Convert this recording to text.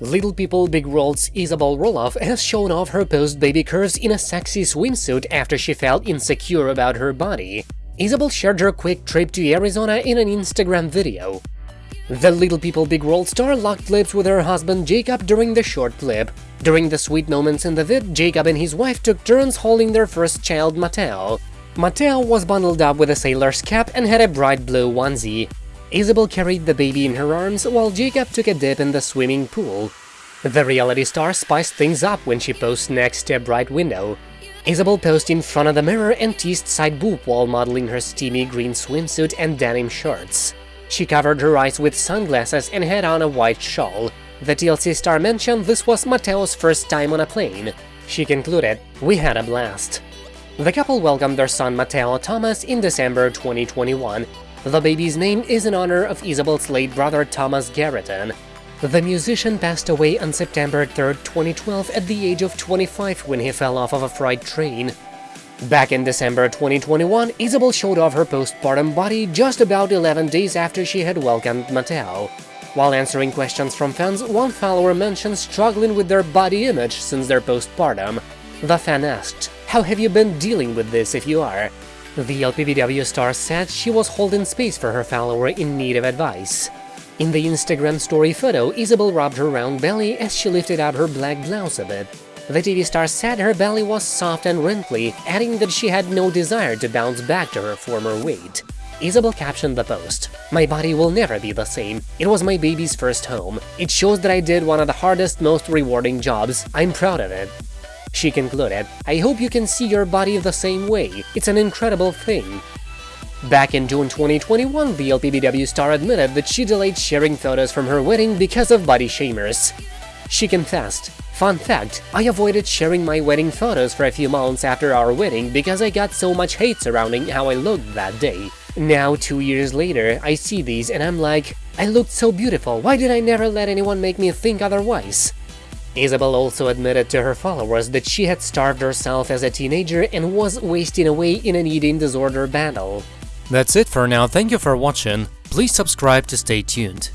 Little People Big World's Isabel Roloff has shown off her post-baby curves in a sexy swimsuit after she felt insecure about her body. Isabel shared her quick trip to Arizona in an Instagram video. The Little People Big World star locked lips with her husband Jacob during the short clip. During the sweet moments in the vid, Jacob and his wife took turns holding their first child, Mateo. Mateo was bundled up with a sailor's cap and had a bright blue onesie. Isabel carried the baby in her arms while Jacob took a dip in the swimming pool. The reality star spiced things up when she posed next to a bright window. Isabel posed in front of the mirror and teased side boob while modeling her steamy green swimsuit and denim shorts. She covered her eyes with sunglasses and had on a white shawl. The TLC star mentioned this was Mateo's first time on a plane. She concluded, we had a blast. The couple welcomed their son Mateo Thomas in December 2021 the baby's name is in honor of Isabel's late brother Thomas Garreton. The musician passed away on September 3, 2012 at the age of 25 when he fell off of a freight train. Back in December 2021, Isabel showed off her postpartum body just about 11 days after she had welcomed Mateo. While answering questions from fans, one follower mentioned struggling with their body image since their postpartum. The fan asked, how have you been dealing with this if you are? The LPBW star said she was holding space for her follower in need of advice. In the Instagram story photo, Isabel rubbed her round belly as she lifted up her black blouse a bit. The TV star said her belly was soft and wrinkly, adding that she had no desire to bounce back to her former weight. Isabel captioned the post, My body will never be the same. It was my baby's first home. It shows that I did one of the hardest, most rewarding jobs. I'm proud of it. She concluded, I hope you can see your body the same way, it's an incredible thing. Back in June 2021, the LPBW star admitted that she delayed sharing photos from her wedding because of body shamers. She confessed, Fun fact, I avoided sharing my wedding photos for a few months after our wedding because I got so much hate surrounding how I looked that day. Now, two years later, I see these and I'm like, I looked so beautiful, why did I never let anyone make me think otherwise? Isabel also admitted to her followers that she had starved herself as a teenager and was wasting away in an eating disorder battle. That's it for now, thank you for watching, please subscribe to stay tuned.